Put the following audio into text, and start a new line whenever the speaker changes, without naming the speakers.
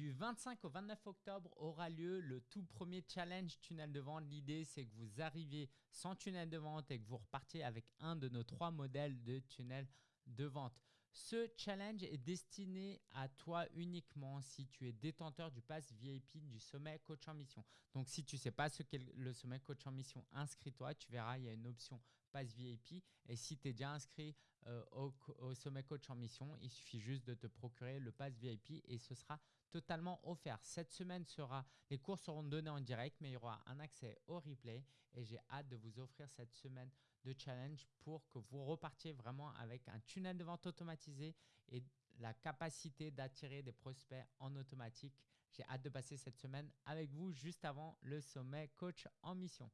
Du 25 au 29 octobre aura lieu le tout premier challenge tunnel de vente. L'idée, c'est que vous arriviez sans tunnel de vente et que vous repartiez avec un de nos trois modèles de tunnel de vente. Ce challenge est destiné à toi uniquement si tu es détenteur du pass VIP du sommet coach en mission. Donc, si tu ne sais pas ce qu'est le sommet coach en mission, inscris-toi. Tu verras, il y a une option pass VIP. Et si tu es déjà inscrit euh, au, sommet coach en mission, il suffit juste de te procurer le pass VIP et ce sera totalement offert. Cette semaine sera, les cours seront donnés en direct, mais il y aura un accès au replay et j'ai hâte de vous offrir cette semaine de challenge pour que vous repartiez vraiment avec un tunnel de vente automatisé et la capacité d'attirer des prospects en automatique. J'ai hâte de passer cette semaine avec vous juste avant le sommet coach en mission.